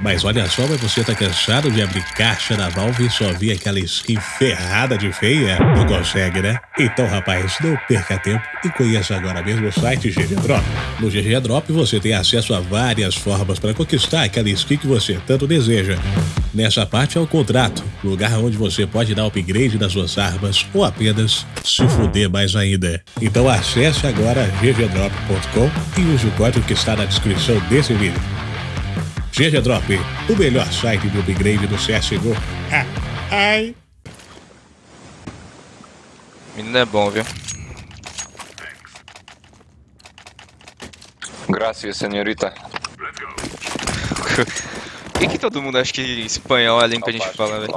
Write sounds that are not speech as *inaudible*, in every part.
Mas olha só, mas você tá cansado de abrir caixa da Valve e só ver aquela skin ferrada de feia? Não consegue, né? Então, rapaz, não perca tempo e conheça agora mesmo o site GG Drop. No GG Drop você tem acesso a várias formas para conquistar aquela skin que você tanto deseja. Nessa parte é o contrato, lugar onde você pode dar upgrade nas suas armas ou apenas se fuder mais ainda. Então acesse agora ggdrop.com e use o código que está na descrição desse vídeo. GG Drop, o melhor site de upgrade do CSGO. Ah, ai. Menino é bom, viu? Gracias, senhorita. Por que, que todo mundo acha que espanhol é a língua que a gente fala, velho?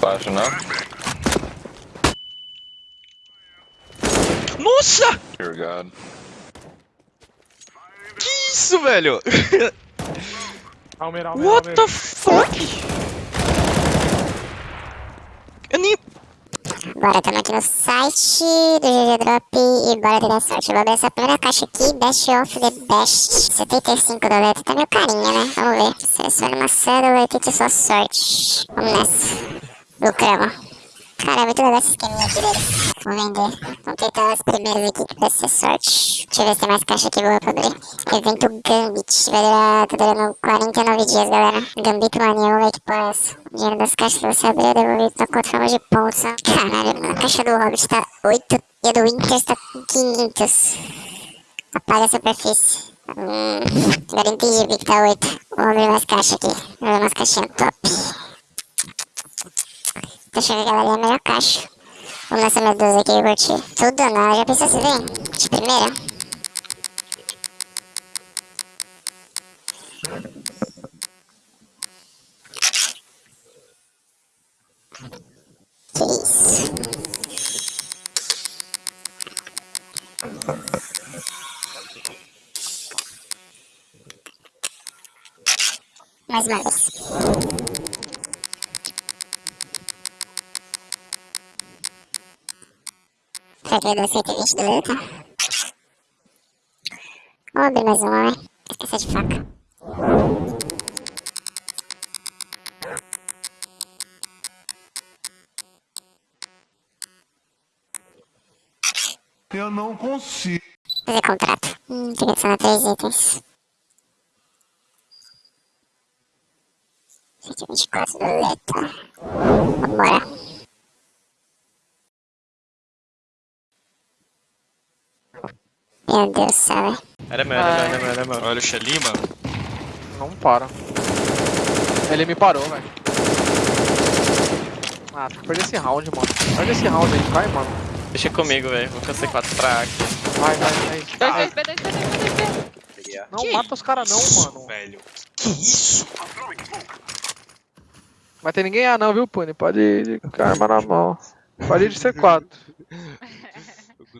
Baixo não? Nossa! Dear God. Que isso, velho? *laughs* Almeida, Almeida, What Almeida. the fuck? Eu nem... Bora, estamos aqui no site do GG Drop e bora ter sorte. Eu vou abrir essa primeira caixa aqui, Best of the Best. 75 doletas, tá meio carinha, né? Vamos ver. Selecione uma cédula e tente sua sorte. Vamos nessa. Lucramos. Cara, é muito legal esse esqueminha aqui deles. Vou vender. Vamos tentar as primeiras aqui vai ser sorte. Deixa eu ver se tem mais caixa aqui boa pra abrir. Evento Gambit. Vai durar, tá durando 49 dias, galera. Gambit Mania, vamos ver que porra é essa. O dinheiro das caixas que você abrir é devolvido na conta forma de pontos. Caralho. A caixa do Hobbit tá 8 e a do Winter tá com 500. Apaga a superfície. Hum, agora entendi porque que tá 8. Vamos abrir mais caixa aqui. Vamos abrir umas caixinhas top. Achando que aquela ali é a melhor caixa. Vamos nessa 12 aqui, eu curti. Tudo não, já pensou se vem? De primeira? Que isso? Mais uma vez. Vai dar 120 do letra? Vamos abrir mais uma, né? Esqueci de faca. Eu não consigo. Fazer contrato. Hum, tem que adicionar três itens. 124 do letra. Vambora. Céu, velho. Era meu, era meu, era meu, era meu. Olha o Shelly, mano. Não para. Ele me parou, velho. Ah, tem que perder esse round, mano. Perde esse round aí, vai, mano. Deixa comigo, velho. Vou cansar 4 pra aqui. Vai, vai, vai. Dois, dois, dois, dois, dois, dois, dois. Não mata os caras não, mano. Velho. Que isso? Vai ter ninguém A não, viu, Puni? Pode ir com a arma na mão. Pode ir de C4. *laughs*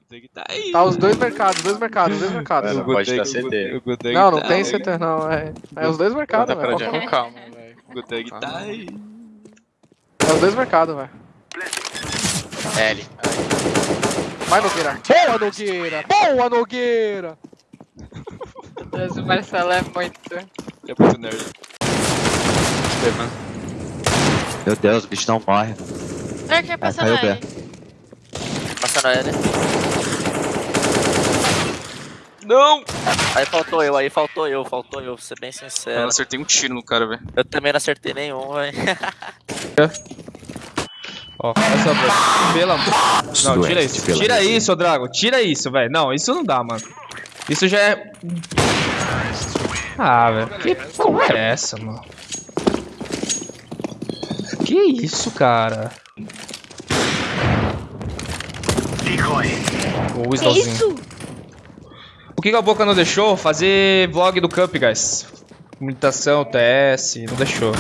Guteg tá aí. Tá os dois mercados, dois mercados, dois mercados. Não pode dar CT. Não, não tá tem aí. CT não, é. É os dois mercados, velho. Com calma, velho. O Guteg tá aí. É os dois mercados, velho. L. Vai, Nogueira. Boa, Nogueira! Boa, Nogueira! Meu Deus, o Marcelo é muito. É muito nerd. Meu Deus, o bicho não morre. Olha quem Vai, passando caiu aí. Passando ele. Não! Aí faltou eu, aí faltou eu, faltou eu, vou ser bem Eu sincero. acertei um tiro no cara, velho. Eu também não acertei nenhum, velho. *laughs* Ó, essa boca. Pelo amor. Não, tira isso. Tira isso, Drago. Tira isso, velho. Não, isso não dá, mano. Isso já é. Ah, velho. Que porra é essa, mano? Que isso, cara? O Que Slowzinho. isso? O que, que a boca não deixou? Fazer vlog do Cup, guys. Comunicação, TS, não deixou.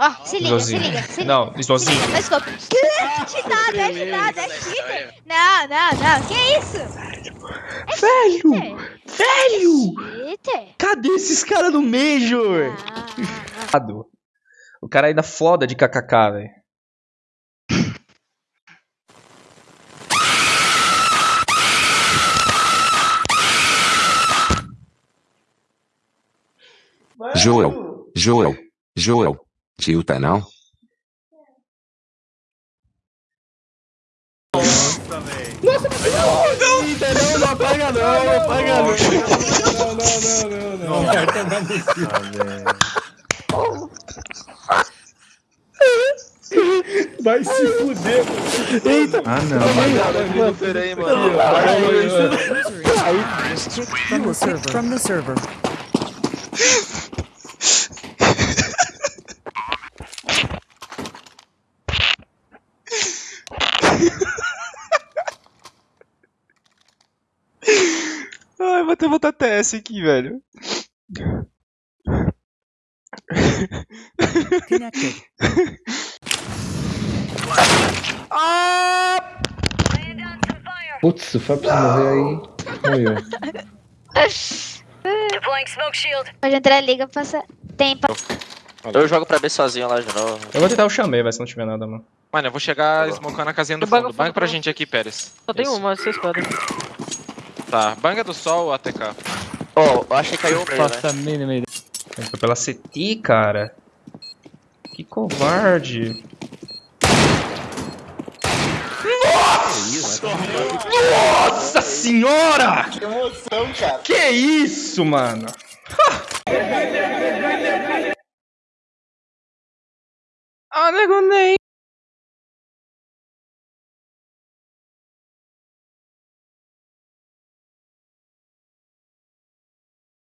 Ó, se liga, se liga, se liga. Não, liga, Let's go. Que? Cheatado, é cheatado, é cheater. Não, não, não, que isso? É Velho! cheater. Velho! Cheater? Cadê esses caras no Major? Ah, O cara ainda foda de kkk, velho. Joel, Joel, Joel. Tilta não? Não, não apaga não, não apaga não. Não, não, não, não. Vai tomar no cu. Vai se fuder, mano. Eita. Ah, não. Peraí, mano. From the server. From the server. Ai, vou até botar TS aqui, velho. Connected. Putz, o Fábio precisa morrer aí, morreu. Pode entrar ali que eu passo tempo. Eu jogo pra B sozinho lá de novo. Eu vou tentar o chamei, vai se não tiver nada, mano. Mano, eu vou chegar smocando a casinha do fundo. Fundo, pra gente aqui, Pérez. Só tem Isso. uma, vocês podem. Tá, banga do sol ou ATK? Oh, eu achei que caiu o meio, Faça a mínima ideia. Foi pela CT, cara. Que covarde. Nossa senhora! Que emoção, cara. Que isso, mano? Ah, nego nem.